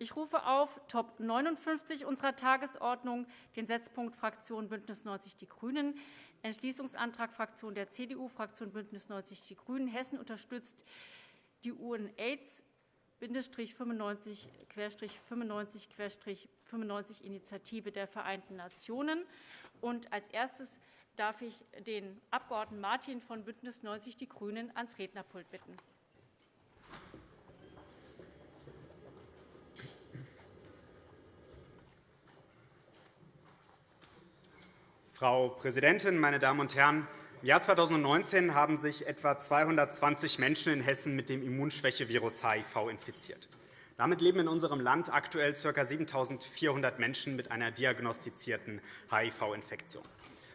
Ich rufe auf Top 59 unserer Tagesordnung den Setzpunkt Fraktion BÜNDNIS 90 die GRÜNEN, Entschließungsantrag Fraktion der CDU, Fraktion BÜNDNIS 90 die GRÜNEN. Hessen unterstützt die UN-AIDS 95-95-95 Initiative der Vereinten Nationen. Und als erstes darf ich den Abg. Martin von BÜNDNIS 90 die GRÜNEN ans Rednerpult bitten. Frau Präsidentin, meine Damen und Herren! Im Jahr 2019 haben sich etwa 220 Menschen in Hessen mit dem Immunschwächevirus HIV infiziert. Damit leben in unserem Land aktuell ca. 7.400 Menschen mit einer diagnostizierten HIV-Infektion.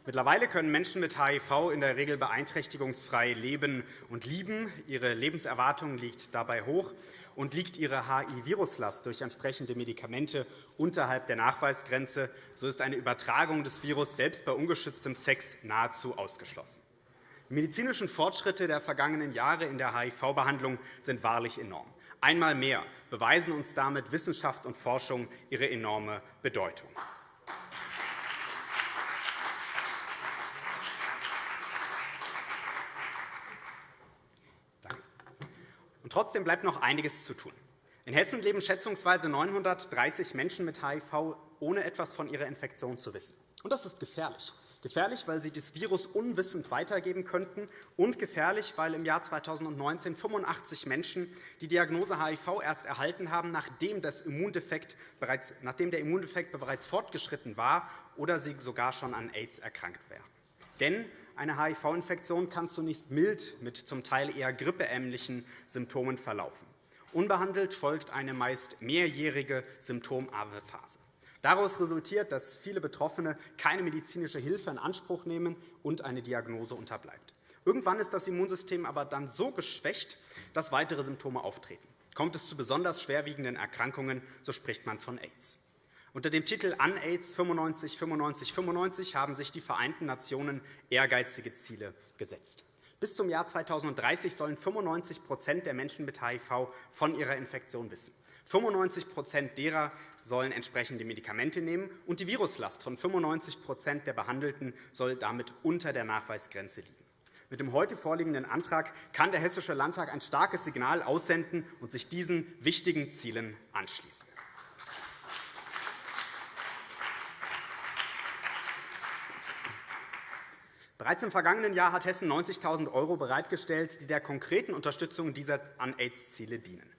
Mittlerweile können Menschen mit HIV in der Regel beeinträchtigungsfrei leben und lieben. Ihre Lebenserwartung liegt dabei hoch und liegt ihre HIV-Viruslast durch entsprechende Medikamente unterhalb der Nachweisgrenze, so ist eine Übertragung des Virus selbst bei ungeschütztem Sex nahezu ausgeschlossen. Die medizinischen Fortschritte der vergangenen Jahre in der HIV-Behandlung sind wahrlich enorm. Einmal mehr beweisen uns damit Wissenschaft und Forschung ihre enorme Bedeutung. Trotzdem bleibt noch einiges zu tun. In Hessen leben schätzungsweise 930 Menschen mit HIV, ohne etwas von ihrer Infektion zu wissen. Und das ist gefährlich. Gefährlich, weil sie das Virus unwissend weitergeben könnten, und gefährlich, weil im Jahr 2019 85 Menschen die Diagnose HIV erst erhalten haben, nachdem, das Immundefekt bereits, nachdem der Immundefekt bereits fortgeschritten war oder sie sogar schon an AIDS erkrankt wären. Denn eine HIV-Infektion kann zunächst mild mit zum Teil eher grippeähnlichen Symptomen verlaufen. Unbehandelt folgt eine meist mehrjährige symptomarme Phase. Daraus resultiert, dass viele Betroffene keine medizinische Hilfe in Anspruch nehmen und eine Diagnose unterbleibt. Irgendwann ist das Immunsystem aber dann so geschwächt, dass weitere Symptome auftreten. Kommt es zu besonders schwerwiegenden Erkrankungen, so spricht man von AIDS. Unter dem Titel UNAIDS 95 95 95 haben sich die Vereinten Nationen ehrgeizige Ziele gesetzt. Bis zum Jahr 2030 sollen 95% der Menschen mit HIV von ihrer Infektion wissen. 95% derer sollen entsprechende Medikamente nehmen, und die Viruslast von 95% der Behandelten soll damit unter der Nachweisgrenze liegen. Mit dem heute vorliegenden Antrag kann der Hessische Landtag ein starkes Signal aussenden und sich diesen wichtigen Zielen anschließen. Bereits im vergangenen Jahr hat Hessen 90.000 € bereitgestellt, die der konkreten Unterstützung dieser An-AIDS-Ziele dienen.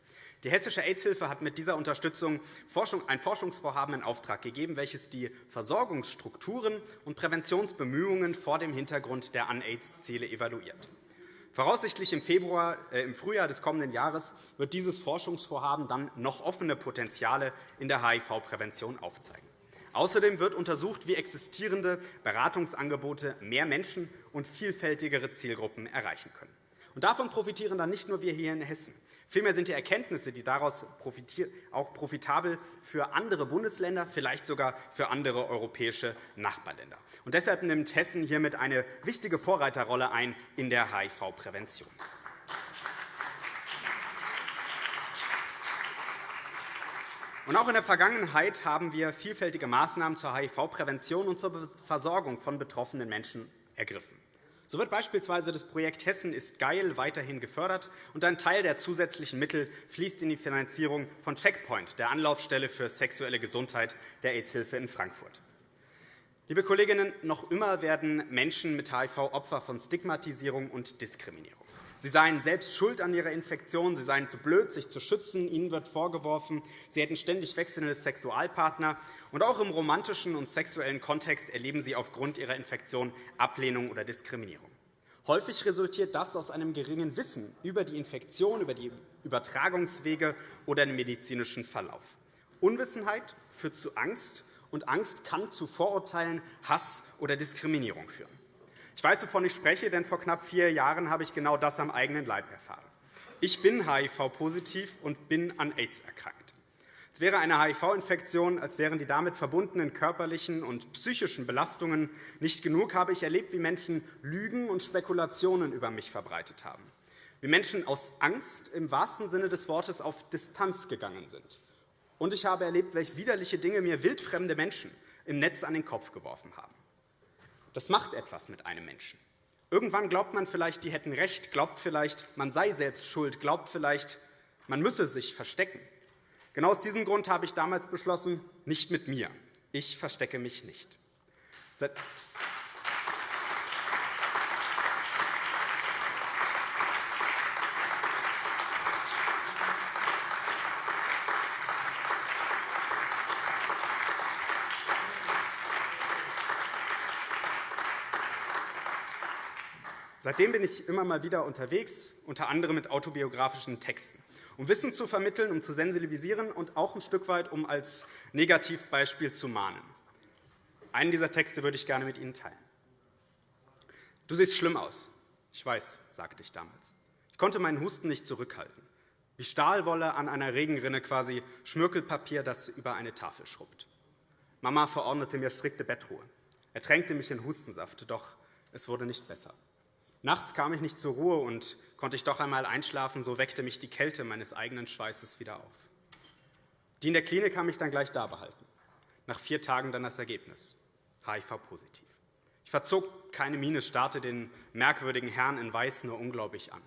Die Hessische AIDS-Hilfe hat mit dieser Unterstützung ein Forschungsvorhaben in Auftrag gegeben, welches die Versorgungsstrukturen und Präventionsbemühungen vor dem Hintergrund der An-AIDS-Ziele evaluiert. Voraussichtlich im, Februar, äh, im Frühjahr des kommenden Jahres wird dieses Forschungsvorhaben dann noch offene Potenziale in der HIV-Prävention aufzeigen. Außerdem wird untersucht, wie existierende Beratungsangebote mehr Menschen und vielfältigere Zielgruppen erreichen können. Und davon profitieren dann nicht nur wir hier in Hessen. Vielmehr sind die Erkenntnisse, die daraus auch profitabel für andere Bundesländer, vielleicht sogar für andere europäische Nachbarländer. Und deshalb nimmt Hessen hiermit eine wichtige Vorreiterrolle ein in der HIV-Prävention. Und auch in der Vergangenheit haben wir vielfältige Maßnahmen zur HIV-Prävention und zur Versorgung von betroffenen Menschen ergriffen. So wird beispielsweise das Projekt Hessen ist geil weiterhin gefördert, und ein Teil der zusätzlichen Mittel fließt in die Finanzierung von Checkpoint, der Anlaufstelle für sexuelle Gesundheit der AIDS-Hilfe in Frankfurt. Liebe Kolleginnen, noch immer werden Menschen mit HIV Opfer von Stigmatisierung und Diskriminierung. Sie seien selbst schuld an ihrer Infektion, sie seien zu blöd, sich zu schützen. Ihnen wird vorgeworfen, sie hätten ständig wechselnde Sexualpartner. Und auch im romantischen und sexuellen Kontext erleben sie aufgrund ihrer Infektion Ablehnung oder Diskriminierung. Häufig resultiert das aus einem geringen Wissen über die Infektion, über die Übertragungswege oder den medizinischen Verlauf. Unwissenheit führt zu Angst, und Angst kann zu Vorurteilen, Hass oder Diskriminierung führen. Ich weiß, wovon ich spreche, denn vor knapp vier Jahren habe ich genau das am eigenen Leib erfahren. Ich bin HIV-positiv und bin an AIDS erkrankt. Es wäre eine HIV-Infektion, als wären die damit verbundenen körperlichen und psychischen Belastungen nicht genug, habe ich erlebt, wie Menschen Lügen und Spekulationen über mich verbreitet haben, wie Menschen aus Angst im wahrsten Sinne des Wortes auf Distanz gegangen sind Und ich habe erlebt, welche widerliche Dinge mir wildfremde Menschen im Netz an den Kopf geworfen haben. Das macht etwas mit einem Menschen. Irgendwann glaubt man vielleicht, die hätten recht, glaubt vielleicht, man sei selbst schuld, glaubt vielleicht, man müsse sich verstecken. Genau aus diesem Grund habe ich damals beschlossen, nicht mit mir. Ich verstecke mich nicht. Seit Seitdem bin ich immer mal wieder unterwegs, unter anderem mit autobiografischen Texten, um Wissen zu vermitteln, um zu sensibilisieren und auch ein Stück weit, um als Negativbeispiel zu mahnen. Einen dieser Texte würde ich gerne mit Ihnen teilen. Du siehst schlimm aus. Ich weiß, sagte ich damals. Ich konnte meinen Husten nicht zurückhalten. Wie Stahlwolle an einer Regenrinne quasi Schmirkelpapier, das über eine Tafel schrubbt. Mama verordnete mir strikte Bettruhe. Er tränkte mich in Hustensaft, doch es wurde nicht besser. Nachts kam ich nicht zur Ruhe und konnte ich doch einmal einschlafen, so weckte mich die Kälte meines eigenen Schweißes wieder auf. Die in der Klinik haben mich dann gleich da behalten. Nach vier Tagen dann das Ergebnis. HIV-positiv. Ich verzog keine Miene, starrte den merkwürdigen Herrn in Weiß nur unglaublich an.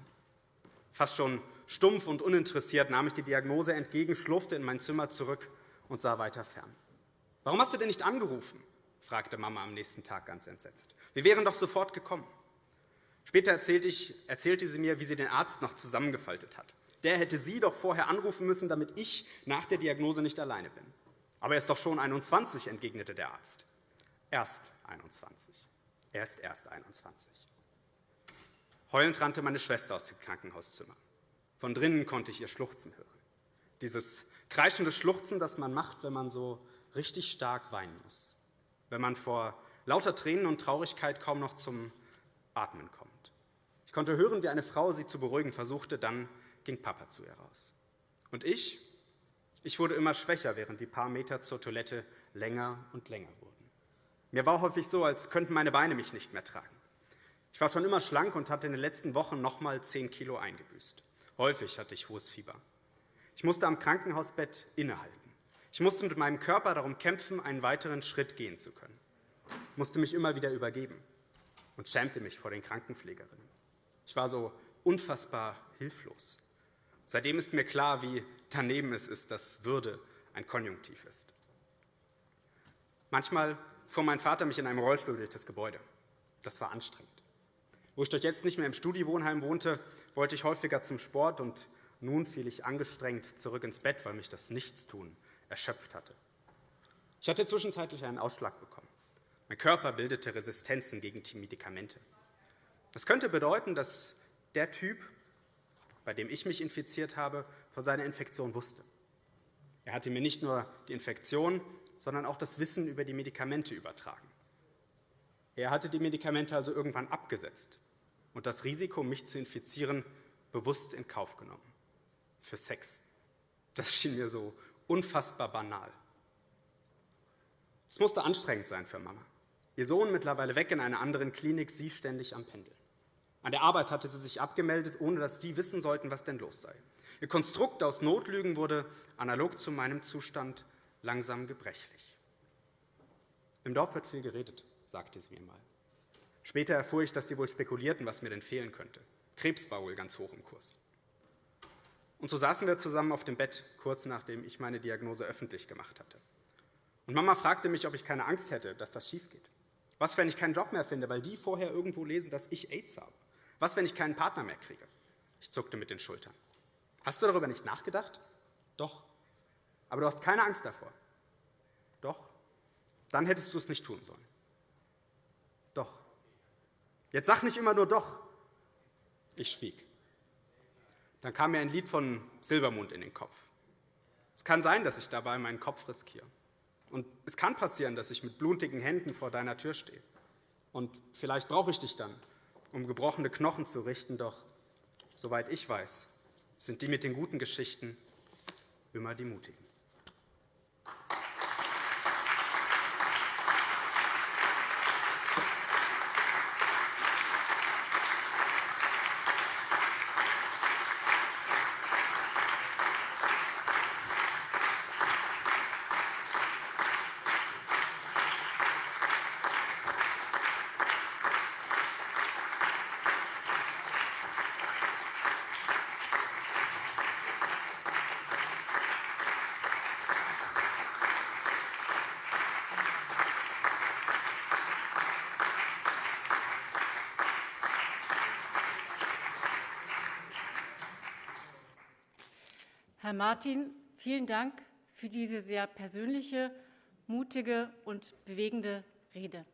Fast schon stumpf und uninteressiert nahm ich die Diagnose entgegen, schlurfte in mein Zimmer zurück und sah weiter fern. Warum hast du denn nicht angerufen? fragte Mama am nächsten Tag ganz entsetzt. Wir wären doch sofort gekommen. Später erzählte, sie mir, wie sie den Arzt noch zusammengefaltet hat. Der hätte sie doch vorher anrufen müssen, damit ich nach der Diagnose nicht alleine bin. Aber er ist doch schon 21, entgegnete der Arzt. Erst 21. Er ist erst 21. Heulend rannte meine Schwester aus dem Krankenhauszimmer. Von drinnen konnte ich ihr Schluchzen hören. Dieses kreischende Schluchzen, das man macht, wenn man so richtig stark weinen muss. Wenn man vor lauter Tränen und Traurigkeit kaum noch zum Atmen kommt. Ich konnte hören, wie eine Frau sie zu beruhigen versuchte. Dann ging Papa zu ihr raus. Und ich? Ich wurde immer schwächer, während die paar Meter zur Toilette länger und länger wurden. Mir war häufig so, als könnten meine Beine mich nicht mehr tragen. Ich war schon immer schlank und hatte in den letzten Wochen noch einmal 10 Kilo eingebüßt. Häufig hatte ich hohes Fieber. Ich musste am Krankenhausbett innehalten. Ich musste mit meinem Körper darum kämpfen, einen weiteren Schritt gehen zu können. Ich musste mich immer wieder übergeben und schämte mich vor den Krankenpflegerinnen. Ich war so unfassbar hilflos. Seitdem ist mir klar, wie daneben es ist, dass Würde ein Konjunktiv ist. Manchmal fuhr mein Vater mich in einem Rollstuhl durch das Gebäude. Das war anstrengend. Wo ich doch jetzt nicht mehr im Studiewohnheim wohnte, wollte ich häufiger zum Sport, und nun fiel ich angestrengt zurück ins Bett, weil mich das Nichtstun erschöpft hatte. Ich hatte zwischenzeitlich einen Ausschlag bekommen. Mein Körper bildete Resistenzen gegen die Medikamente. Das könnte bedeuten, dass der Typ, bei dem ich mich infiziert habe, von seiner Infektion wusste. Er hatte mir nicht nur die Infektion, sondern auch das Wissen über die Medikamente übertragen. Er hatte die Medikamente also irgendwann abgesetzt und das Risiko, mich zu infizieren, bewusst in Kauf genommen. Für Sex. Das schien mir so unfassbar banal. Es musste anstrengend sein für Mama. Ihr Sohn mittlerweile weg in einer anderen Klinik, sie ständig am Pendeln. An der Arbeit hatte sie sich abgemeldet, ohne dass die wissen sollten, was denn los sei. Ihr Konstrukt aus Notlügen wurde analog zu meinem Zustand langsam gebrechlich. Im Dorf wird viel geredet, sagte sie mir mal. Später erfuhr ich, dass die wohl spekulierten, was mir denn fehlen könnte. Krebs war wohl ganz hoch im Kurs. Und so saßen wir zusammen auf dem Bett, kurz nachdem ich meine Diagnose öffentlich gemacht hatte. Und Mama fragte mich, ob ich keine Angst hätte, dass das schief geht. Was, wenn ich keinen Job mehr finde, weil die vorher irgendwo lesen, dass ich AIDS habe? Was, wenn ich keinen Partner mehr kriege? Ich zuckte mit den Schultern. Hast du darüber nicht nachgedacht? Doch. Aber du hast keine Angst davor. Doch. Dann hättest du es nicht tun sollen. Doch. Jetzt sag nicht immer nur doch. Ich schwieg. Dann kam mir ein Lied von Silbermond in den Kopf. Es kann sein, dass ich dabei meinen Kopf riskiere. Und es kann passieren, dass ich mit blutigen Händen vor deiner Tür stehe. Und vielleicht brauche ich dich dann, um gebrochene Knochen zu richten. Doch, soweit ich weiß, sind die mit den guten Geschichten immer die mutigen. Herr Martin, vielen Dank für diese sehr persönliche, mutige und bewegende Rede.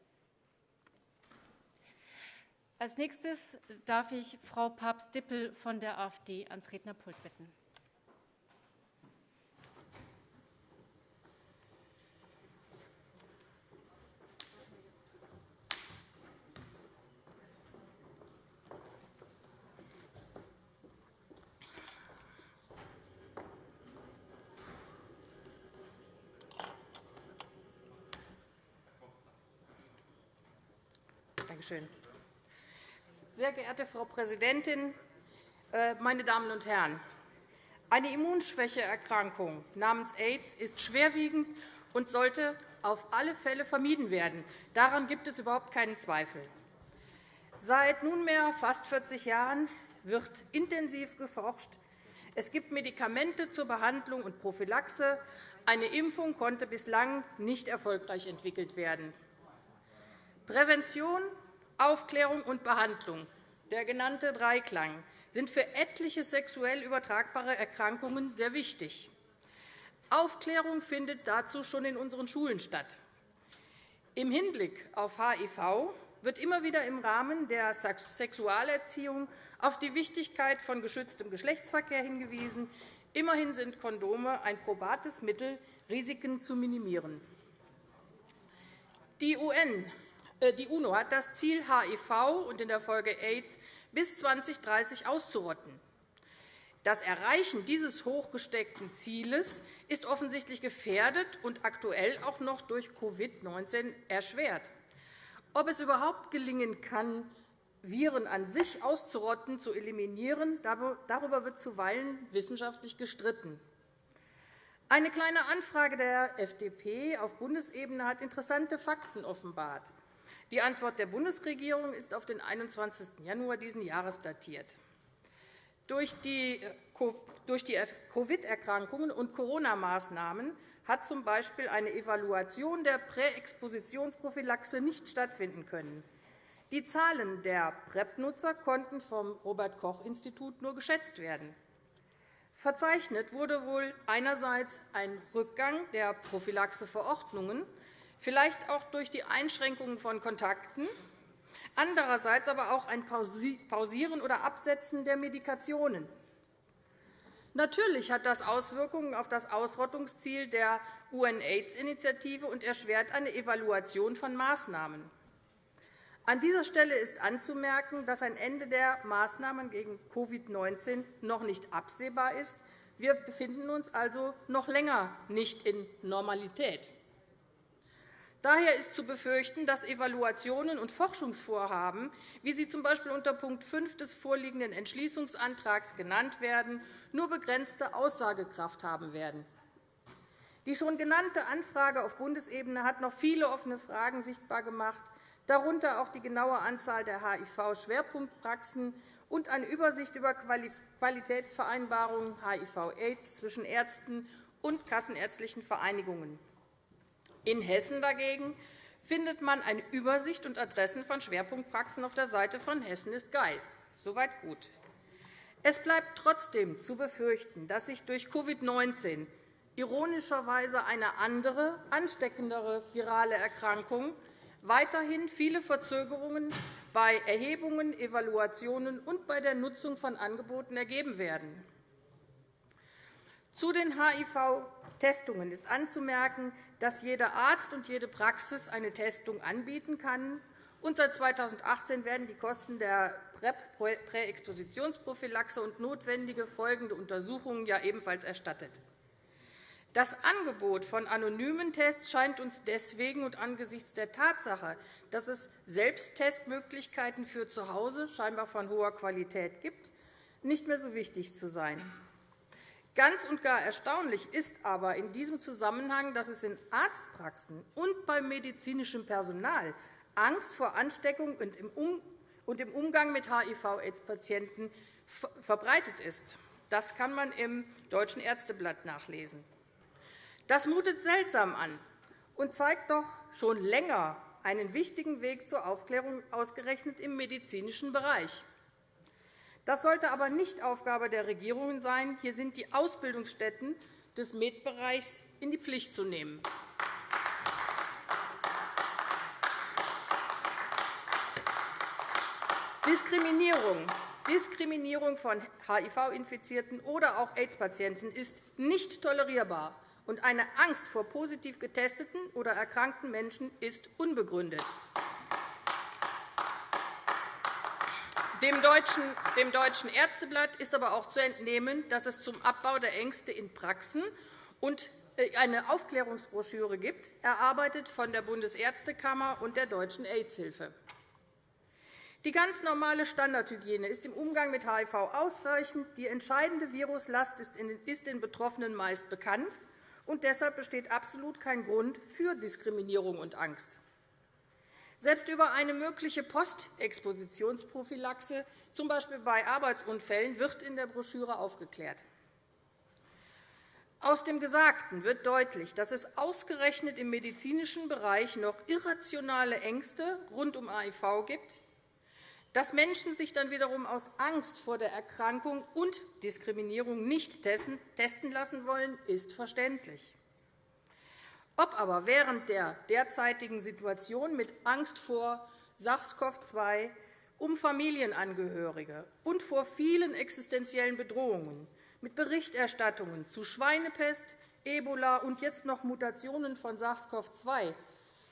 Als nächstes darf ich Frau Papst-Dippel von der AfD ans Rednerpult bitten. Schön. Sehr geehrte Frau Präsidentin, äh, meine Damen und Herren! Eine Immunschwächeerkrankung namens AIDS ist schwerwiegend und sollte auf alle Fälle vermieden werden. Daran gibt es überhaupt keinen Zweifel. Seit nunmehr fast 40 Jahren wird intensiv geforscht. Es gibt Medikamente zur Behandlung und Prophylaxe. Eine Impfung konnte bislang nicht erfolgreich entwickelt werden. Prävention Aufklärung und Behandlung, der genannte Dreiklang, sind für etliche sexuell übertragbare Erkrankungen sehr wichtig. Aufklärung findet dazu schon in unseren Schulen statt. Im Hinblick auf HIV wird immer wieder im Rahmen der Sexualerziehung auf die Wichtigkeit von geschütztem Geschlechtsverkehr hingewiesen. Immerhin sind Kondome ein probates Mittel, Risiken zu minimieren. Die UN die UNO hat das Ziel, HIV und in der Folge AIDS bis 2030 auszurotten. Das Erreichen dieses hochgesteckten Zieles ist offensichtlich gefährdet und aktuell auch noch durch Covid-19 erschwert. Ob es überhaupt gelingen kann, Viren an sich auszurotten, zu eliminieren, darüber wird zuweilen wissenschaftlich gestritten. Eine Kleine Anfrage der FDP auf Bundesebene hat interessante Fakten offenbart. Die Antwort der Bundesregierung ist auf den 21. Januar dieses Jahres datiert. Durch die äh, Covid-Erkrankungen und Corona-Maßnahmen hat z. B. eine Evaluation der Präexpositionsprophylaxe nicht stattfinden können. Die Zahlen der PrEP-Nutzer konnten vom Robert-Koch-Institut nur geschätzt werden. Verzeichnet wurde wohl einerseits ein Rückgang der Prophylaxeverordnungen, vielleicht auch durch die Einschränkungen von Kontakten, andererseits aber auch ein Pausieren oder Absetzen der Medikationen. Natürlich hat das Auswirkungen auf das Ausrottungsziel der UN-AIDS-Initiative und erschwert eine Evaluation von Maßnahmen. An dieser Stelle ist anzumerken, dass ein Ende der Maßnahmen gegen Covid-19 noch nicht absehbar ist. Wir befinden uns also noch länger nicht in Normalität. Daher ist zu befürchten, dass Evaluationen und Forschungsvorhaben, wie sie z. B. unter Punkt 5 des vorliegenden Entschließungsantrags genannt werden, nur begrenzte Aussagekraft haben werden. Die schon genannte Anfrage auf Bundesebene hat noch viele offene Fragen sichtbar gemacht, darunter auch die genaue Anzahl der HIV-Schwerpunktpraxen und eine Übersicht über Qualitätsvereinbarungen HIV-AIDS zwischen Ärzten und kassenärztlichen Vereinigungen. In Hessen dagegen findet man eine Übersicht und Adressen von Schwerpunktpraxen auf der Seite von Hessen ist geil. Soweit gut. Es bleibt trotzdem zu befürchten, dass sich durch Covid-19 ironischerweise eine andere, ansteckendere virale Erkrankung weiterhin viele Verzögerungen bei Erhebungen, Evaluationen und bei der Nutzung von Angeboten ergeben werden. Zu den HIV-Testungen ist anzumerken, dass jeder Arzt und jede Praxis eine Testung anbieten kann. Und seit 2018 werden die Kosten der PrEP, Präexpositionsprophylaxe und notwendige folgende Untersuchungen ja ebenfalls erstattet. Das Angebot von anonymen Tests scheint uns deswegen und angesichts der Tatsache, dass es Selbsttestmöglichkeiten für zu Hause scheinbar von hoher Qualität gibt, nicht mehr so wichtig zu sein. Ganz und gar erstaunlich ist aber in diesem Zusammenhang, dass es in Arztpraxen und beim medizinischen Personal Angst vor Ansteckung und im Umgang mit HIV-AIDS-Patienten verbreitet ist. Das kann man im Deutschen Ärzteblatt nachlesen. Das mutet seltsam an und zeigt doch schon länger einen wichtigen Weg zur Aufklärung ausgerechnet im medizinischen Bereich. Das sollte aber nicht Aufgabe der Regierungen sein. Hier sind die Ausbildungsstätten des Medbereichs in die Pflicht zu nehmen. Diskriminierung. Diskriminierung von HIV-Infizierten oder auch AIDS-Patienten ist nicht tolerierbar, und eine Angst vor positiv getesteten oder erkrankten Menschen ist unbegründet. Dem Deutschen, Ärzteblatt ist aber auch zu entnehmen, dass es zum Abbau der Ängste in Praxen und äh, eine Aufklärungsbroschüre gibt, erarbeitet von der Bundesärztekammer und der Deutschen AIDS-Hilfe. Die ganz normale Standardhygiene ist im Umgang mit HIV ausreichend. Die entscheidende Viruslast ist den Betroffenen meist bekannt. und Deshalb besteht absolut kein Grund für Diskriminierung und Angst. Selbst über eine mögliche Postexpositionsprophylaxe, z. B. bei Arbeitsunfällen, wird in der Broschüre aufgeklärt. Aus dem Gesagten wird deutlich, dass es ausgerechnet im medizinischen Bereich noch irrationale Ängste rund um HIV gibt. Dass Menschen sich dann wiederum aus Angst vor der Erkrankung und Diskriminierung nicht testen lassen wollen, ist verständlich. Ob aber während der derzeitigen Situation mit Angst vor SARS-CoV-2 um Familienangehörige und vor vielen existenziellen Bedrohungen mit Berichterstattungen zu Schweinepest, Ebola und jetzt noch Mutationen von SARS-CoV-2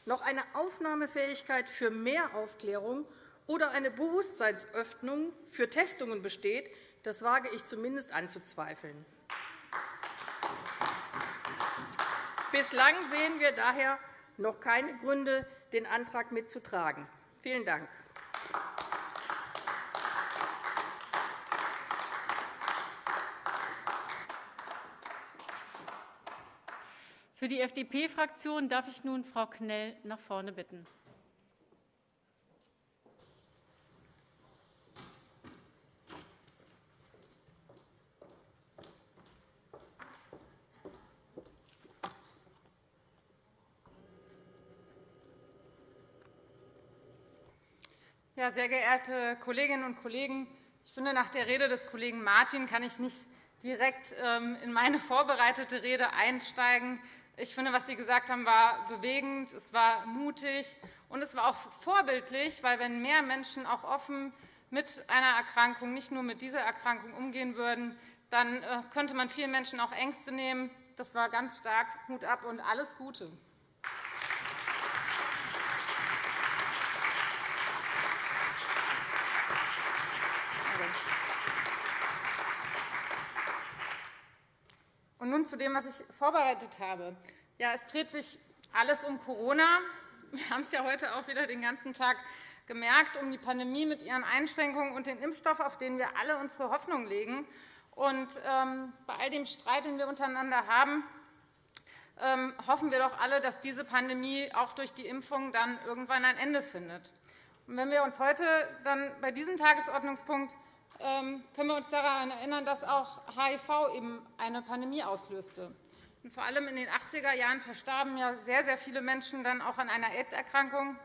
noch eine Aufnahmefähigkeit für mehr Aufklärung oder eine Bewusstseinsöffnung für Testungen besteht, das wage ich zumindest anzuzweifeln. Bislang sehen wir daher noch keine Gründe, den Antrag mitzutragen. Vielen Dank. Für die FDP-Fraktion darf ich nun Frau Knell nach vorne bitten. Ja, sehr geehrte Kolleginnen und Kollegen, ich finde, nach der Rede des Kollegen Martin kann ich nicht direkt ähm, in meine vorbereitete Rede einsteigen. Ich finde, was Sie gesagt haben, war bewegend, es war mutig und es war auch vorbildlich, weil wenn mehr Menschen auch offen mit einer Erkrankung, nicht nur mit dieser Erkrankung umgehen würden, dann äh, könnte man vielen Menschen auch Ängste nehmen. Das war ganz stark. Hut ab und alles Gute. Nun zu dem, was ich vorbereitet habe. Ja, es dreht sich alles um Corona. Wir haben es ja heute auch wieder den ganzen Tag gemerkt, um die Pandemie mit ihren Einschränkungen und den Impfstoff, auf den wir alle unsere Hoffnung legen. Und ähm, bei all dem Streit, den wir untereinander haben, ähm, hoffen wir doch alle, dass diese Pandemie auch durch die Impfung dann irgendwann ein Ende findet. Und wenn wir uns heute dann bei diesem Tagesordnungspunkt können wir uns daran erinnern, dass auch HIV eben eine Pandemie auslöste. Und vor allem in den 80er Jahren verstarben ja sehr, sehr viele Menschen dann auch an einer AIDS-Erkrankung.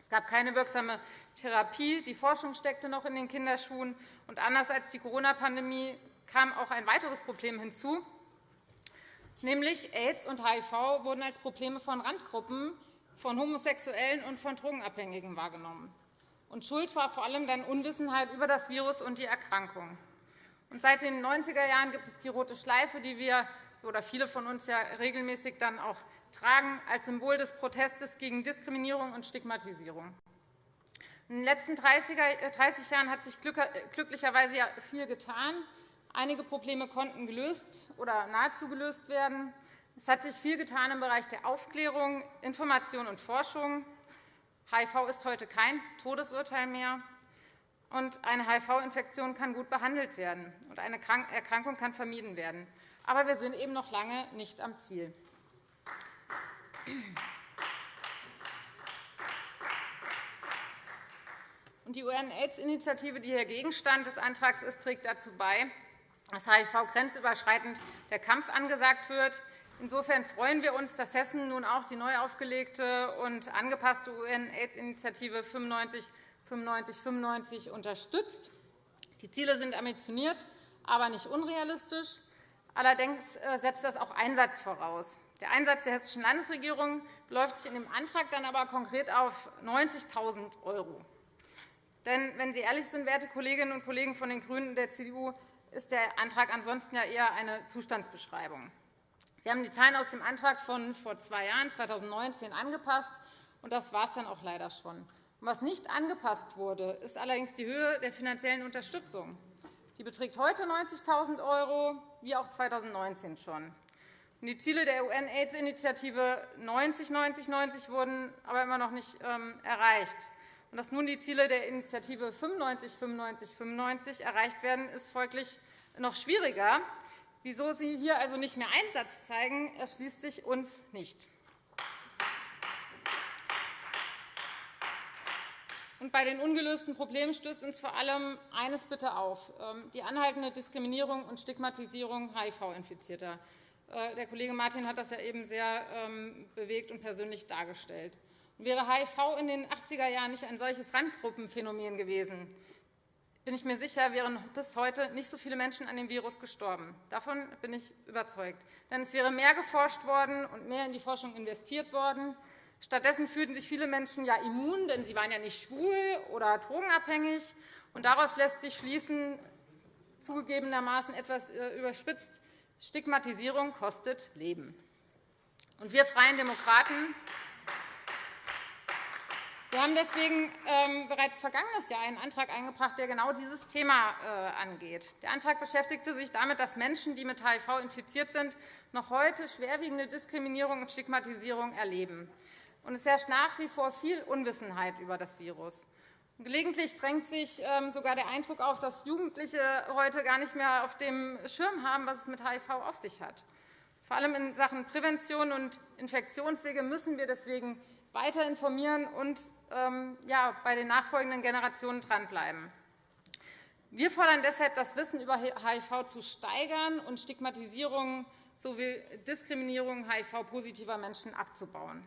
Es gab keine wirksame Therapie. Die Forschung steckte noch in den Kinderschuhen. Und anders als die Corona-Pandemie kam auch ein weiteres Problem hinzu, nämlich AIDS und HIV wurden als Probleme von Randgruppen, von Homosexuellen und von Drogenabhängigen wahrgenommen. Und Schuld war vor allem dann Unwissenheit über das Virus und die Erkrankung. Und seit den 90er Jahren gibt es die rote Schleife, die wir oder viele von uns ja regelmäßig dann auch tragen, als Symbol des Protestes gegen Diskriminierung und Stigmatisierung. In den letzten 30 äh, Jahren hat sich glücklicherweise viel getan. Einige Probleme konnten gelöst oder nahezu gelöst werden. Es hat sich viel getan im Bereich der Aufklärung, Information und Forschung. HIV ist heute kein Todesurteil mehr. Und eine HIV-Infektion kann gut behandelt werden, und eine Erkrankung kann vermieden werden. Aber wir sind eben noch lange nicht am Ziel. Die UN-AIDS-Initiative, die hier Gegenstand des Antrags ist, trägt dazu bei, dass HIV grenzüberschreitend der Kampf angesagt wird, Insofern freuen wir uns, dass Hessen nun auch die neu aufgelegte und angepasste UN-AIDS-Initiative 95 95 95 unterstützt. Die Ziele sind ambitioniert, aber nicht unrealistisch. Allerdings äh, setzt das auch Einsatz voraus. Der Einsatz der Hessischen Landesregierung beläuft sich in dem Antrag dann aber konkret auf 90.000 €. Denn, wenn Sie ehrlich sind, werte Kolleginnen und Kollegen von den GRÜNEN und der CDU, ist der Antrag ansonsten ja eher eine Zustandsbeschreibung. Sie haben die Zahlen aus dem Antrag von vor zwei Jahren, 2019, angepasst. und Das war es dann auch leider schon. Was nicht angepasst wurde, ist allerdings die Höhe der finanziellen Unterstützung. Die beträgt heute 90.000 €, wie auch 2019 schon. Die Ziele der UN-AIDS-Initiative 90-90-90 wurden aber immer noch nicht ähm, erreicht. Dass nun die Ziele der Initiative 95-95-95 erreicht werden, ist folglich noch schwieriger. Wieso Sie hier also nicht mehr Einsatz zeigen, erschließt sich uns nicht. Bei den ungelösten Problemen stößt uns vor allem eines bitte auf, ähm, die anhaltende Diskriminierung und Stigmatisierung HIV-Infizierter. Äh, der Kollege Martin hat das ja eben sehr ähm, bewegt und persönlich dargestellt. Wäre HIV in den 80er Jahren nicht ein solches Randgruppenphänomen gewesen, bin ich mir sicher, wären bis heute nicht so viele Menschen an dem Virus gestorben. Davon bin ich überzeugt. Denn es wäre mehr geforscht worden und mehr in die Forschung investiert worden. Stattdessen fühlten sich viele Menschen ja immun, denn sie waren ja nicht schwul oder drogenabhängig. Und daraus lässt sich schließen, zugegebenermaßen etwas äh, überspitzt, Stigmatisierung kostet Leben. Und wir Freien Demokraten wir haben deswegen ähm, bereits vergangenes Jahr einen Antrag eingebracht, der genau dieses Thema äh, angeht. Der Antrag beschäftigte sich damit, dass Menschen, die mit HIV infiziert sind, noch heute schwerwiegende Diskriminierung und Stigmatisierung erleben. Und es herrscht nach wie vor viel Unwissenheit über das Virus. Gelegentlich drängt sich ähm, sogar der Eindruck auf, dass Jugendliche heute gar nicht mehr auf dem Schirm haben, was es mit HIV auf sich hat. Vor allem in Sachen Prävention und Infektionswege müssen wir deswegen weiter informieren und ja, bei den nachfolgenden Generationen dranbleiben. Wir fordern deshalb, das Wissen über HIV zu steigern und Stigmatisierung sowie Diskriminierung HIV-positiver Menschen abzubauen.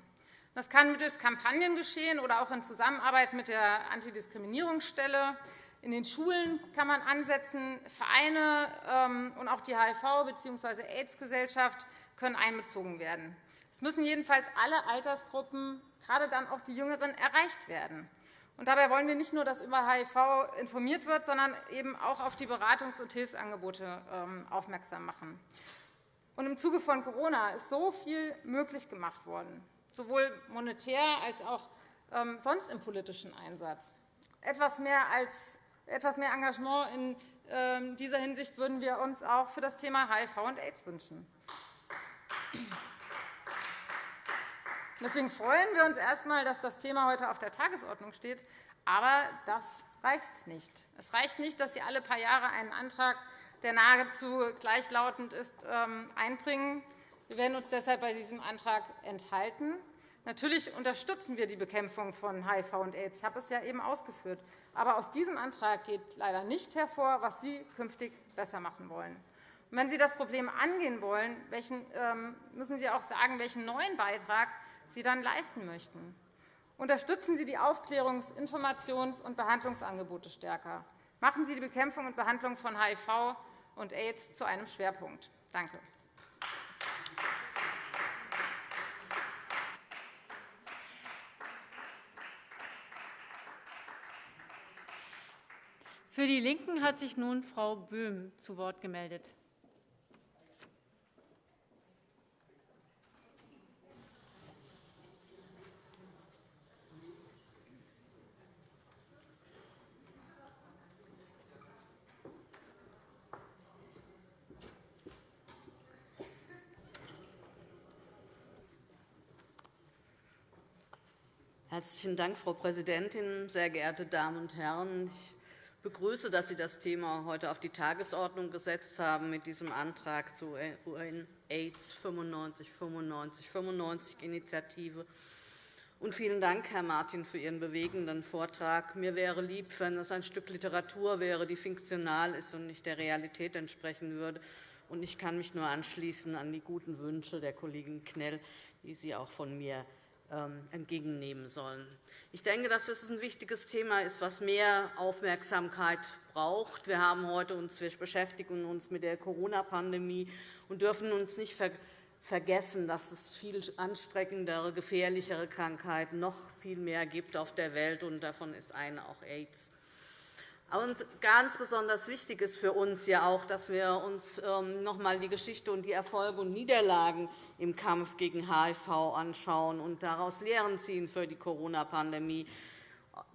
Das kann mittels Kampagnen geschehen oder auch in Zusammenarbeit mit der Antidiskriminierungsstelle. In den Schulen kann man ansetzen. Vereine ähm, und auch die HIV- bzw. AIDS-Gesellschaft können einbezogen werden. Es müssen jedenfalls alle Altersgruppen, gerade dann auch die Jüngeren, erreicht werden. Und dabei wollen wir nicht nur, dass über HIV informiert wird, sondern eben auch auf die Beratungs- und Hilfsangebote ähm, aufmerksam machen. Und Im Zuge von Corona ist so viel möglich gemacht worden, sowohl monetär als auch ähm, sonst im politischen Einsatz. Etwas mehr, als, etwas mehr Engagement in ähm, dieser Hinsicht würden wir uns auch für das Thema HIV und AIDS wünschen. Deswegen freuen wir uns erst einmal, dass das Thema heute auf der Tagesordnung steht. Aber das reicht nicht. Es reicht nicht, dass Sie alle paar Jahre einen Antrag, der nahezu gleichlautend ist, ähm, einbringen. Wir werden uns deshalb bei diesem Antrag enthalten. Natürlich unterstützen wir die Bekämpfung von HIV und AIDS. Ich habe es ja eben ausgeführt. Aber aus diesem Antrag geht leider nicht hervor, was Sie künftig besser machen wollen. wenn Sie das Problem angehen wollen, ähm, müssen Sie auch sagen, welchen neuen Beitrag Sie dann leisten möchten. Unterstützen Sie die Aufklärungs-, Informations- und Behandlungsangebote stärker. Machen Sie die Bekämpfung und Behandlung von HIV und AIDS zu einem Schwerpunkt. Danke. Für die LINKEN hat sich nun Frau Böhm zu Wort gemeldet. Herzlichen Dank, Frau Präsidentin, sehr geehrte Damen und Herren! Ich begrüße, dass Sie das Thema heute auf die Tagesordnung gesetzt haben mit diesem Antrag zur UN-AIDS 95-95-95-Initiative. Und vielen Dank, Herr Martin, für Ihren bewegenden Vortrag. Mir wäre lieb, wenn es ein Stück Literatur wäre, die fiktional ist und nicht der Realität entsprechen würde. Und ich kann mich nur anschließen an die guten Wünsche der Kollegin Knell, die Sie auch von mir ähm, entgegennehmen sollen. Ich denke, dass das ein wichtiges Thema ist, was mehr Aufmerksamkeit braucht. Wir haben heute uns, wir beschäftigen uns mit der Corona-Pandemie und dürfen uns nicht vergessen, dass es viel anstreckendere, gefährlichere Krankheiten noch viel mehr gibt auf der Welt, und davon ist eine auch AIDS. Und ganz besonders wichtig ist für uns ja auch, dass wir uns ähm, noch einmal die Geschichte und die Erfolge und Niederlagen im Kampf gegen HIV anschauen und daraus Lehren ziehen für die Corona-Pandemie.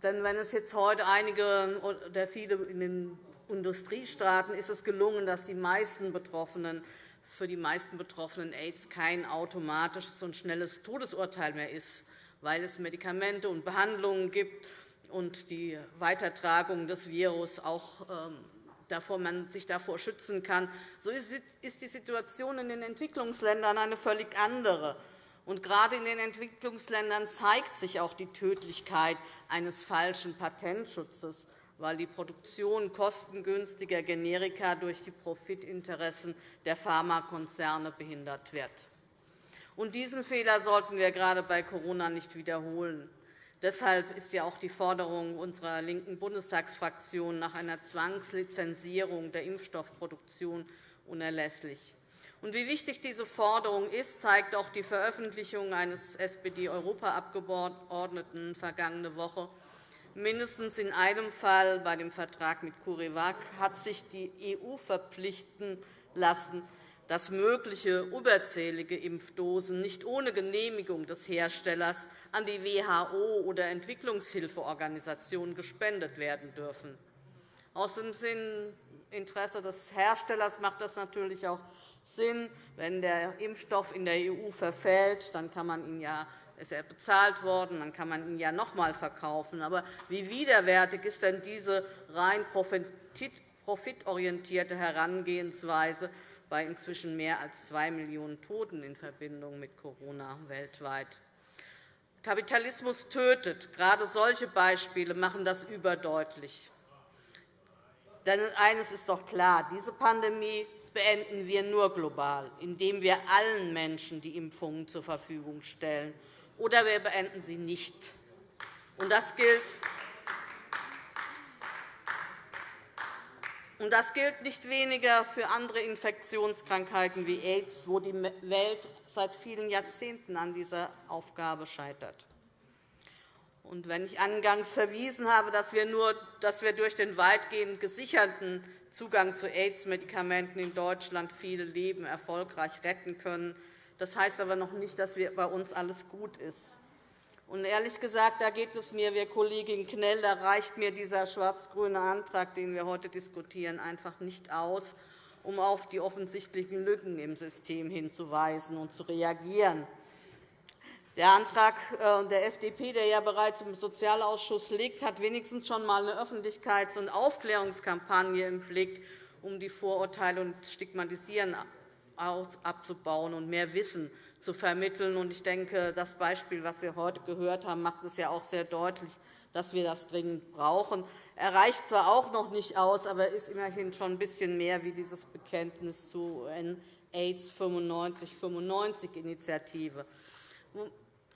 Denn wenn es jetzt heute einige oder viele in den Industriestaaten ist es gelungen, dass die meisten Betroffenen für die meisten Betroffenen AIDS kein automatisches und schnelles Todesurteil mehr ist, weil es Medikamente und Behandlungen gibt und die Weitertragung des Virus auch ähm, davor man sich davor schützen kann. So ist die Situation in den Entwicklungsländern eine völlig andere. Und gerade in den Entwicklungsländern zeigt sich auch die Tödlichkeit eines falschen Patentschutzes, weil die Produktion kostengünstiger Generika durch die Profitinteressen der Pharmakonzerne behindert wird. Und diesen Fehler sollten wir gerade bei Corona nicht wiederholen. Deshalb ist ja auch die Forderung unserer linken Bundestagsfraktion nach einer Zwangslizenzierung der Impfstoffproduktion unerlässlich. Wie wichtig diese Forderung ist, zeigt auch die Veröffentlichung eines SPD-Europaabgeordneten vergangene Woche. Mindestens in einem Fall, bei dem Vertrag mit CureVac, hat sich die EU verpflichten lassen, dass mögliche überzählige Impfdosen nicht ohne Genehmigung des Herstellers an die WHO oder Entwicklungshilfeorganisationen gespendet werden dürfen. Aus dem Interesse des Herstellers macht das natürlich auch Sinn. Wenn der Impfstoff in der EU verfällt, dann kann man ihn ja ist er bezahlt worden, dann kann man ihn ja noch einmal verkaufen. Aber wie widerwärtig ist denn diese rein profitorientierte Herangehensweise bei inzwischen mehr als zwei Millionen Toten in Verbindung mit Corona weltweit? Kapitalismus tötet. Gerade solche Beispiele machen das überdeutlich. Denn eines ist doch klar, diese Pandemie beenden wir nur global, indem wir allen Menschen die Impfungen zur Verfügung stellen. Oder wir beenden sie nicht. das gilt das gilt nicht weniger für andere Infektionskrankheiten wie AIDS, wo die Welt seit vielen Jahrzehnten an dieser Aufgabe scheitert. Und wenn ich angangs verwiesen habe, dass wir, nur, dass wir durch den weitgehend gesicherten Zugang zu AIDS-Medikamenten in Deutschland viele Leben erfolgreich retten können, das heißt aber noch nicht, dass bei uns alles gut ist. Und ehrlich gesagt, da geht es mir, wie Kollegin Knell, da reicht mir dieser schwarz-grüne Antrag, den wir heute diskutieren, einfach nicht aus, um auf die offensichtlichen Lücken im System hinzuweisen und zu reagieren. Der Antrag äh, der FDP, der ja bereits im Sozialausschuss liegt, hat wenigstens schon einmal eine Öffentlichkeits- und Aufklärungskampagne im Blick, um die Vorurteile und Stigmatisieren abzubauen und mehr Wissen zu vermitteln. Ich denke, das Beispiel, das wir heute gehört haben, macht es ja auch sehr deutlich, dass wir das dringend brauchen. Er reicht zwar auch noch nicht aus, aber ist immerhin schon ein bisschen mehr wie dieses Bekenntnis zur AIDS 95-95-Initiative.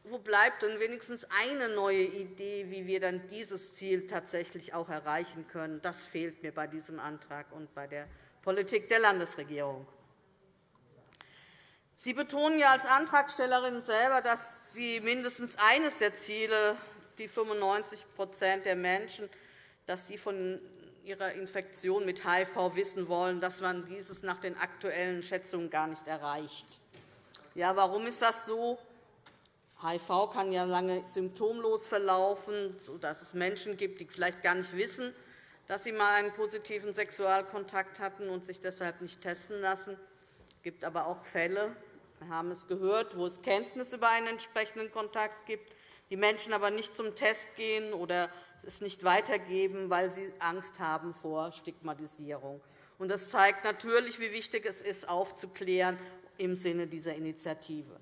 Wo bleibt denn wenigstens eine neue Idee, wie wir dann dieses Ziel tatsächlich auch erreichen können? Das fehlt mir bei diesem Antrag und bei der Politik der Landesregierung. Sie betonen ja als Antragstellerin selber, dass Sie mindestens eines der Ziele, die 95% der Menschen, dass sie von ihrer Infektion mit HIV wissen wollen, dass man dieses nach den aktuellen Schätzungen gar nicht erreicht. Ja, warum ist das so? HIV kann ja lange symptomlos verlaufen, sodass es Menschen gibt, die vielleicht gar nicht wissen, dass sie einmal einen positiven Sexualkontakt hatten und sich deshalb nicht testen lassen. Es gibt aber auch Fälle, wir haben es gehört, wo es Kenntnis über einen entsprechenden Kontakt gibt, die Menschen aber nicht zum Test gehen oder es nicht weitergeben, weil sie Angst haben vor Stigmatisierung. Das zeigt natürlich, wie wichtig es ist, aufzuklären im Sinne dieser Initiative.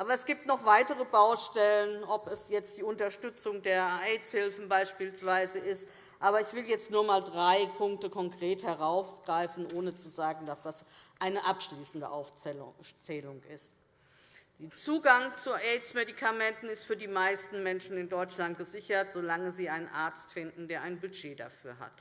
Aber es gibt noch weitere Baustellen, ob es jetzt die Unterstützung der AIDS-Hilfen beispielsweise ist. Aber ich will jetzt nur einmal drei Punkte konkret herausgreifen, ohne zu sagen, dass das eine abschließende Aufzählung ist. Der Zugang zu AIDS-Medikamenten ist für die meisten Menschen in Deutschland gesichert, solange sie einen Arzt finden, der ein Budget dafür hat.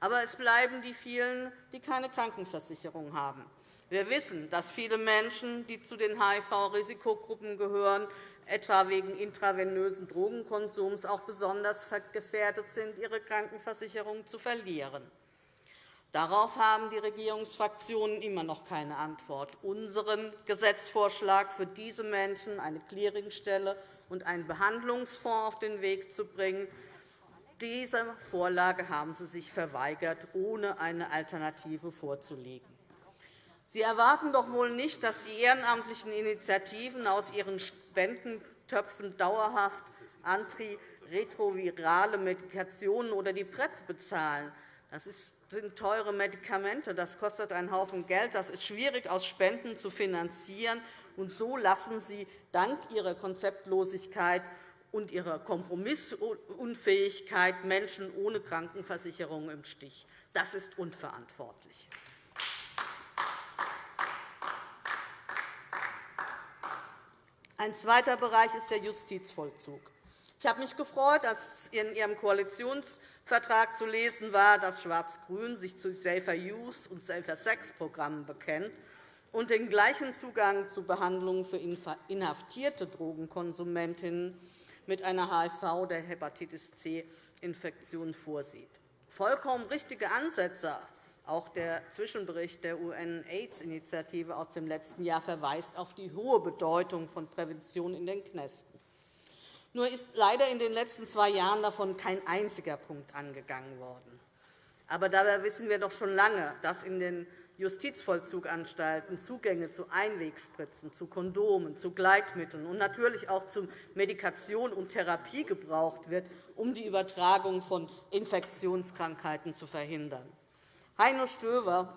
Aber es bleiben die vielen, die keine Krankenversicherung haben. Wir wissen, dass viele Menschen, die zu den HIV-Risikogruppen gehören, etwa wegen intravenösen Drogenkonsums auch besonders gefährdet sind, ihre Krankenversicherung zu verlieren. Darauf haben die Regierungsfraktionen immer noch keine Antwort. Unseren Gesetzvorschlag für diese Menschen, eine Clearingstelle und einen Behandlungsfonds auf den Weg zu bringen, dieser Vorlage haben Sie sich verweigert, ohne eine Alternative vorzulegen. Sie erwarten doch wohl nicht, dass die ehrenamtlichen Initiativen aus ihren Spendentöpfen dauerhaft antiretrovirale Medikationen oder die PrEP bezahlen. Das sind teure Medikamente, das kostet einen Haufen Geld, das ist schwierig aus Spenden zu finanzieren. Und so lassen Sie dank Ihrer Konzeptlosigkeit und ihrer Kompromissunfähigkeit Menschen ohne Krankenversicherung im Stich. Das ist unverantwortlich. Ein zweiter Bereich ist der Justizvollzug. Ich habe mich gefreut, als in Ihrem Koalitionsvertrag zu lesen war, dass Schwarz-Grün sich zu Safer Youth und Safer Sex Programmen bekennt und den gleichen Zugang zu Behandlungen für inhaftierte Drogenkonsumentinnen mit einer HIV- oder Hepatitis C-Infektion vorsieht. Vollkommen richtige Ansätze, auch der Zwischenbericht der UN-AIDS-Initiative aus dem letzten Jahr verweist auf die hohe Bedeutung von Prävention in den Knästen. Nur ist leider in den letzten zwei Jahren davon kein einziger Punkt angegangen worden. Aber dabei wissen wir doch schon lange, dass in den Justizvollzuganstalten Zugänge zu Einwegspritzen, zu Kondomen, zu Gleitmitteln und natürlich auch zu Medikation und Therapie gebraucht wird, um die Übertragung von Infektionskrankheiten zu verhindern. Heino Stöver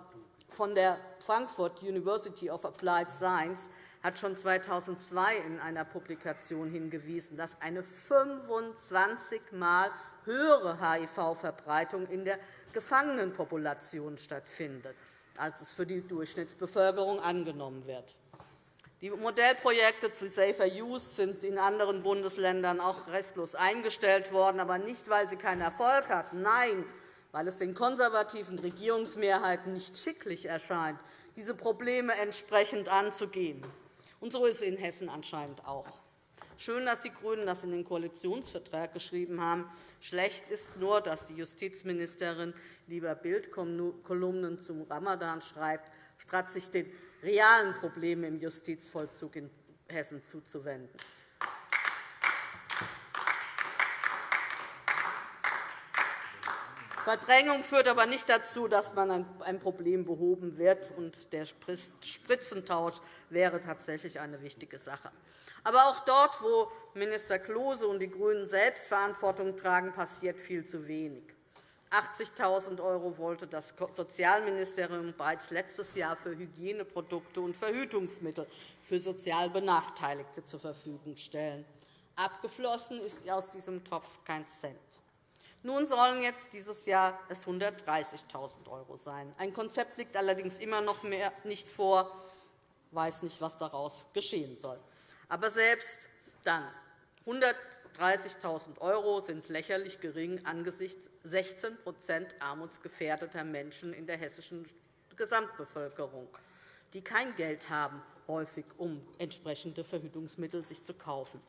von der Frankfurt University of Applied Science hat schon 2002 in einer Publikation hingewiesen, dass eine 25-mal höhere HIV-Verbreitung in der Gefangenenpopulation stattfindet, als es für die Durchschnittsbevölkerung angenommen wird. Die Modellprojekte zu Safer Use sind in anderen Bundesländern auch restlos eingestellt worden, aber nicht, weil sie keinen Erfolg hatten. Nein, weil es den konservativen Regierungsmehrheiten nicht schicklich erscheint, diese Probleme entsprechend anzugehen. Und so ist es in Hessen anscheinend auch. Schön, dass die GRÜNEN das in den Koalitionsvertrag geschrieben haben. Schlecht ist nur, dass die Justizministerin lieber Bildkolumnen zum Ramadan schreibt, statt sich den realen Problemen im Justizvollzug in Hessen zuzuwenden. Verdrängung führt aber nicht dazu, dass man ein Problem behoben wird. und Der Spritzentausch wäre tatsächlich eine wichtige Sache. Aber auch dort, wo Minister Klose und die GRÜNEN selbst Verantwortung tragen, passiert viel zu wenig. 80.000 € wollte das Sozialministerium bereits letztes Jahr für Hygieneprodukte und Verhütungsmittel für sozial Benachteiligte zur Verfügung stellen. Abgeflossen ist aus diesem Topf kein Cent. Nun sollen jetzt dieses Jahr es 130.000 € sein. Ein Konzept liegt allerdings immer noch mehr nicht vor. Ich weiß nicht, was daraus geschehen soll. Aber selbst dann 130.000 € sind lächerlich gering angesichts 16% armutsgefährdeter Menschen in der hessischen Gesamtbevölkerung, die kein Geld haben, häufig um entsprechende Verhütungsmittel sich zu kaufen.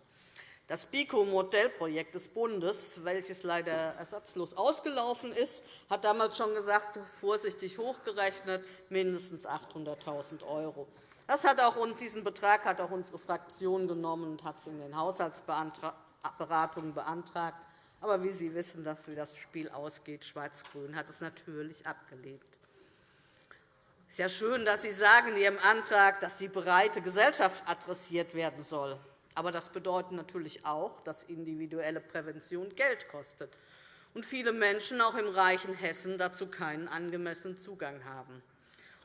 Das BICO-Modellprojekt des Bundes, welches leider ersatzlos ausgelaufen ist, hat damals schon gesagt, vorsichtig hochgerechnet, mindestens 800.000 €. Das hat auch, diesen Betrag hat auch unsere Fraktion genommen und hat es in den Haushaltsberatungen beantragt. Aber wie Sie wissen, dass wie das Spiel ausgeht, Schwarz-Grün hat es natürlich abgelehnt. Es ist ja schön, dass Sie sagen in Ihrem Antrag, dass die breite Gesellschaft adressiert werden soll. Aber das bedeutet natürlich auch, dass individuelle Prävention Geld kostet und viele Menschen auch im reichen Hessen dazu keinen angemessenen Zugang haben.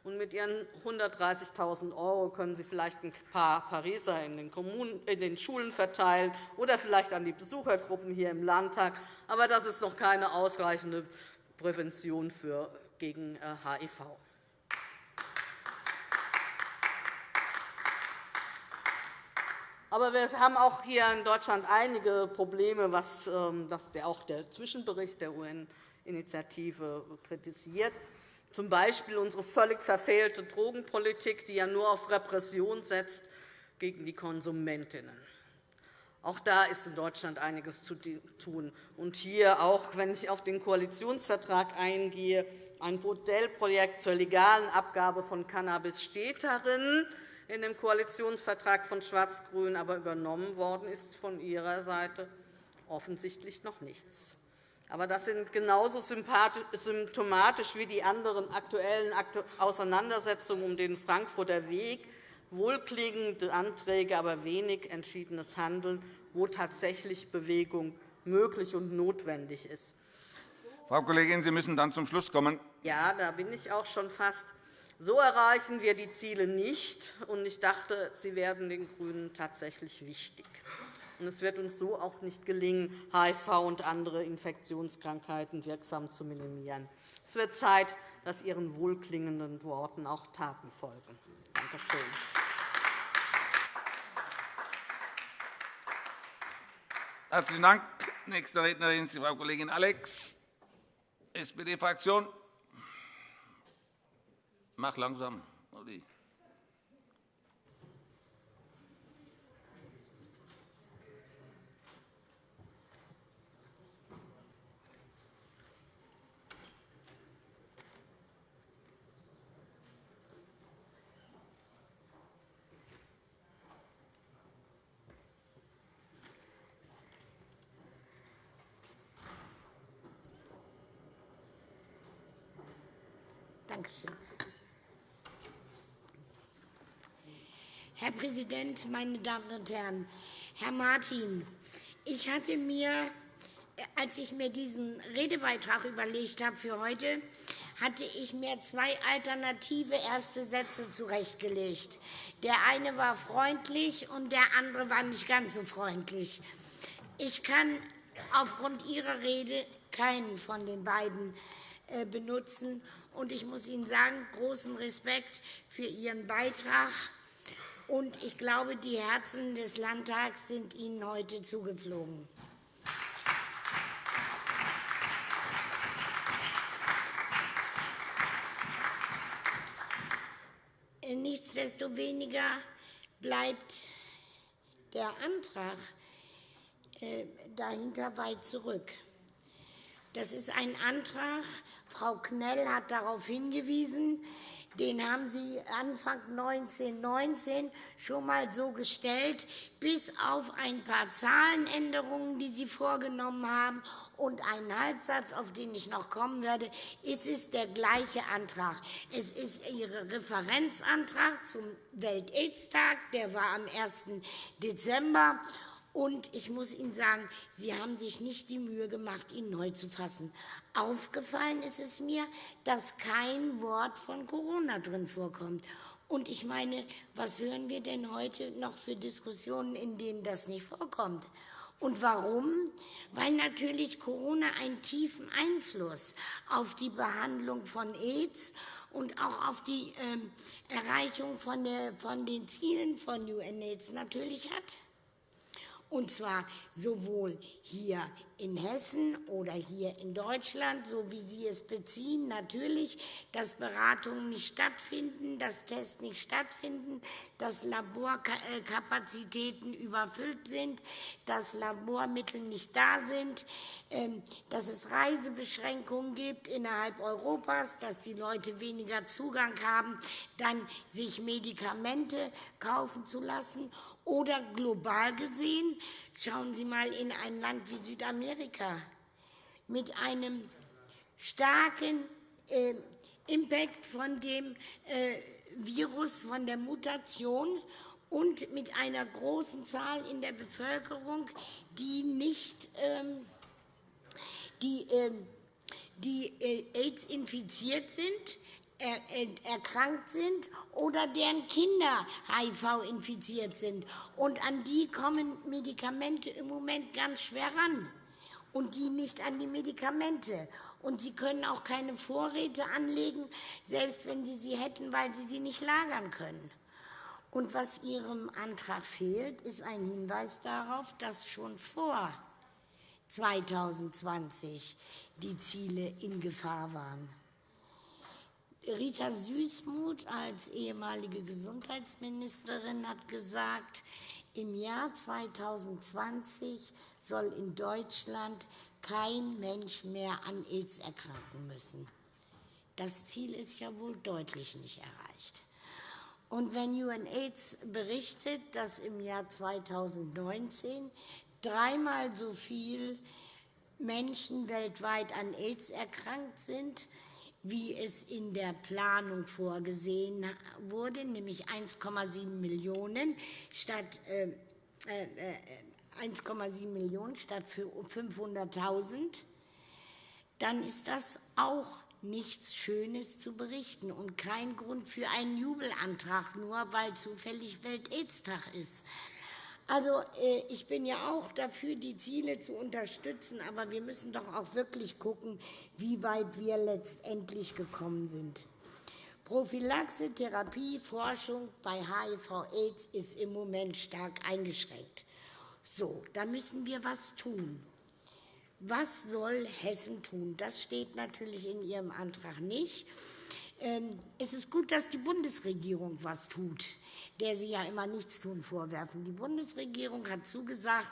Und mit Ihren 130.000 € können Sie vielleicht ein paar Pariser in den, Kommunen, in den Schulen verteilen oder vielleicht an die Besuchergruppen hier im Landtag. Aber das ist noch keine ausreichende Prävention gegen HIV. Aber wir haben auch hier in Deutschland einige Probleme, was ähm, auch der Zwischenbericht der UN-Initiative kritisiert. Zum Beispiel unsere völlig verfehlte Drogenpolitik, die ja nur auf Repression setzt gegen die Konsumentinnen. Auch da ist in Deutschland einiges zu tun. Und hier, auch wenn ich auf den Koalitionsvertrag eingehe, ein Modellprojekt zur legalen Abgabe von Cannabis steht darin in dem Koalitionsvertrag von Schwarz-Grün, aber übernommen worden ist von Ihrer Seite offensichtlich noch nichts. Aber das sind genauso symptomatisch wie die anderen aktuellen Auseinandersetzungen um den Frankfurter Weg, wohlklingende Anträge, aber wenig entschiedenes Handeln, wo tatsächlich Bewegung möglich und notwendig ist. Frau Kollegin, Sie müssen dann zum Schluss kommen. Ja, da bin ich auch schon fast. So erreichen wir die Ziele nicht. und Ich dachte, sie werden den GRÜNEN tatsächlich wichtig. Es wird uns so auch nicht gelingen, HIV und andere Infektionskrankheiten wirksam zu minimieren. Es wird Zeit, dass Ihren wohlklingenden Worten auch Taten folgen. Danke schön. Herzlichen Dank. Nächste Rednerin ist Frau Kollegin Alex, SPD-Fraktion. Mach langsam, Olli. Präsident, meine Damen und Herren! Herr Martin, ich hatte mir, als ich mir diesen Redebeitrag überlegt habe für heute, hatte ich mir zwei alternative erste Sätze zurechtgelegt. Der eine war freundlich, und der andere war nicht ganz so freundlich. Ich kann aufgrund Ihrer Rede keinen von den beiden äh, benutzen. Und ich muss Ihnen sagen, großen Respekt für Ihren Beitrag. Und ich glaube, die Herzen des Landtags sind Ihnen heute zugeflogen. Nichtsdestoweniger bleibt der Antrag äh, dahinter weit zurück. Das ist ein Antrag, Frau Knell hat darauf hingewiesen, den haben Sie Anfang 1919 schon einmal so gestellt, bis auf ein paar Zahlenänderungen, die Sie vorgenommen haben, und einen Halbsatz, auf den ich noch kommen werde. Es ist der gleiche Antrag. Es ist Ihr Referenzantrag zum Welt-Aids-Tag. Der war am 1. Dezember. Und ich muss Ihnen sagen, Sie haben sich nicht die Mühe gemacht, ihn neu zu fassen. Aufgefallen ist es mir, dass kein Wort von Corona drin vorkommt. Und ich meine, was hören wir denn heute noch für Diskussionen, in denen das nicht vorkommt? Und warum? Weil natürlich Corona einen tiefen Einfluss auf die Behandlung von AIDS und auch auf die äh, Erreichung von, der, von den Zielen von UNAIDS natürlich hat und zwar sowohl hier in Hessen oder hier in Deutschland, so wie Sie es beziehen, natürlich, dass Beratungen nicht stattfinden, dass Tests nicht stattfinden, dass Laborkapazitäten überfüllt sind, dass Labormittel nicht da sind, ähm, dass es Reisebeschränkungen gibt innerhalb Europas, dass die Leute weniger Zugang haben, dann sich Medikamente kaufen zu lassen oder global gesehen, schauen Sie einmal in ein Land wie Südamerika. Mit einem starken äh, Impact von dem äh, Virus, von der Mutation und mit einer großen Zahl in der Bevölkerung, die nicht ähm, die, äh, die AIDS infiziert sind, erkrankt sind oder deren Kinder HIV infiziert sind. Und an die kommen Medikamente im Moment ganz schwer ran und die nicht an die Medikamente. Und sie können auch keine Vorräte anlegen, selbst wenn sie sie hätten, weil sie sie nicht lagern können. Und was Ihrem Antrag fehlt, ist ein Hinweis darauf, dass schon vor 2020 die Ziele in Gefahr waren. Rita Süßmuth als ehemalige Gesundheitsministerin hat gesagt, im Jahr 2020 soll in Deutschland kein Mensch mehr an AIDS erkranken müssen. Das Ziel ist ja wohl deutlich nicht erreicht. Und wenn UNAIDS berichtet, dass im Jahr 2019 dreimal so viele Menschen weltweit an AIDS erkrankt sind, wie es in der Planung vorgesehen wurde, nämlich 1,7 Millionen statt äh, äh, 1,7 Millionen statt 500.000, dann ist das auch nichts Schönes zu berichten und kein Grund für einen Jubelantrag, nur weil zufällig Welt-Aids-Tag ist. Also, äh, ich bin ja auch dafür, die Ziele zu unterstützen, aber wir müssen doch auch wirklich gucken, wie weit wir letztendlich gekommen sind. Prophylaxe, Therapie, Forschung bei HIV-Aids ist im Moment stark eingeschränkt. So, da müssen wir was tun. Was soll Hessen tun? Das steht natürlich in Ihrem Antrag nicht. Ähm, es ist gut, dass die Bundesregierung was tut, der Sie ja immer nichts tun vorwerfen. Die Bundesregierung hat zugesagt,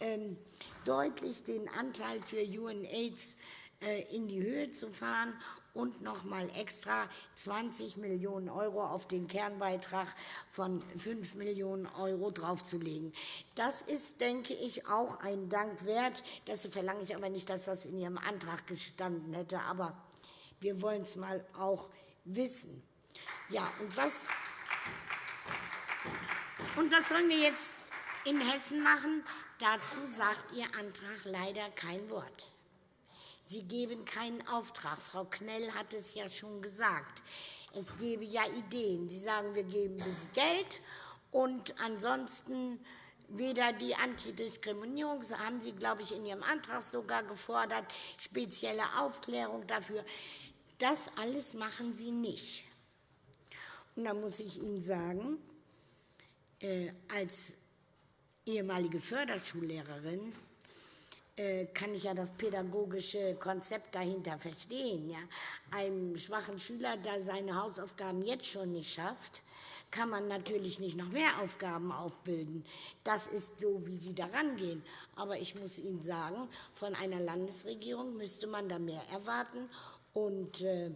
ähm, deutlich den Anteil für UNAIDS äh, in die Höhe zu fahren und noch einmal extra 20 Millionen € auf den Kernbeitrag von 5 Millionen € draufzulegen. Das ist, denke ich, auch ein Dank wert. Das verlange ich aber nicht, dass das in Ihrem Antrag gestanden hätte. Aber wir wollen es mal auch wissen. Ja, und was, und was sollen wir jetzt in Hessen machen? Dazu sagt Ihr Antrag leider kein Wort. Sie geben keinen Auftrag. Frau Knell hat es ja schon gesagt. Es gebe ja Ideen. Sie sagen, wir geben ein bisschen Geld und ansonsten weder die Antidiskriminierung, das haben Sie, glaube ich, in Ihrem Antrag sogar gefordert, spezielle Aufklärung dafür. Das alles machen Sie nicht. Und da muss ich Ihnen sagen, als ehemalige Förderschullehrerin äh, kann ich ja das pädagogische Konzept dahinter verstehen. Ja? Einem schwachen Schüler, der seine Hausaufgaben jetzt schon nicht schafft, kann man natürlich nicht noch mehr Aufgaben aufbilden. Das ist so, wie Sie daran gehen. Aber ich muss Ihnen sagen, von einer Landesregierung müsste man da mehr erwarten. Und äh,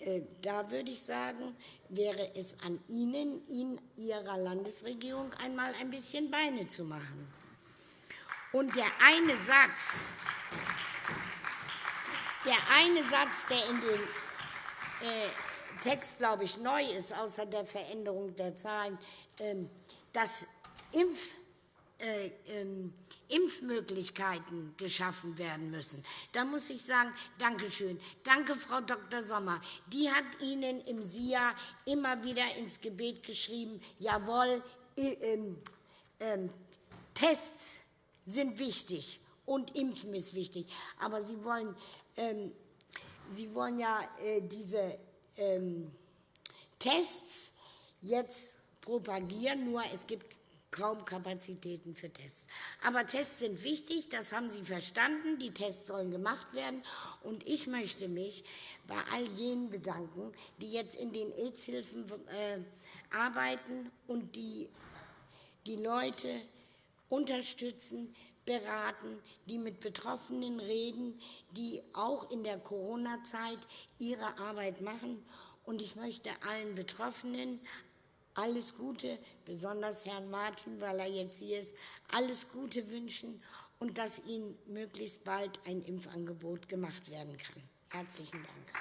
äh, da würde ich sagen, wäre es an Ihnen, in Ihrer Landesregierung einmal ein bisschen Beine zu machen. Und der eine Satz, der eine Satz, der in dem äh, Text, glaube ich, neu ist, außer der Veränderung der Zahlen, ähm, dass Impf, äh, ähm, Impfmöglichkeiten geschaffen werden müssen. Da muss ich sagen, danke schön. Danke, Frau Dr. Sommer. Die hat Ihnen im SIA immer wieder ins Gebet geschrieben, jawohl, äh, äh, Tests sind wichtig und Impfen ist wichtig. Aber Sie wollen, ähm, Sie wollen ja äh, diese ähm, Tests jetzt propagieren, nur es gibt kaum Kapazitäten für Tests. Aber Tests sind wichtig, das haben Sie verstanden. Die Tests sollen gemacht werden. Und ich möchte mich bei all jenen bedanken, die jetzt in den AIDS-Hilfen äh, arbeiten und die die Leute unterstützen, beraten, die mit Betroffenen reden, die auch in der Corona-Zeit ihre Arbeit machen. Und ich möchte allen Betroffenen alles Gute, besonders Herrn Martin, weil er jetzt hier ist, alles Gute wünschen und dass Ihnen möglichst bald ein Impfangebot gemacht werden kann. Herzlichen Dank.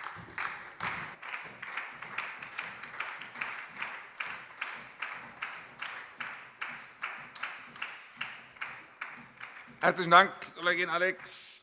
Herzlichen Dank, Kollegin Alex.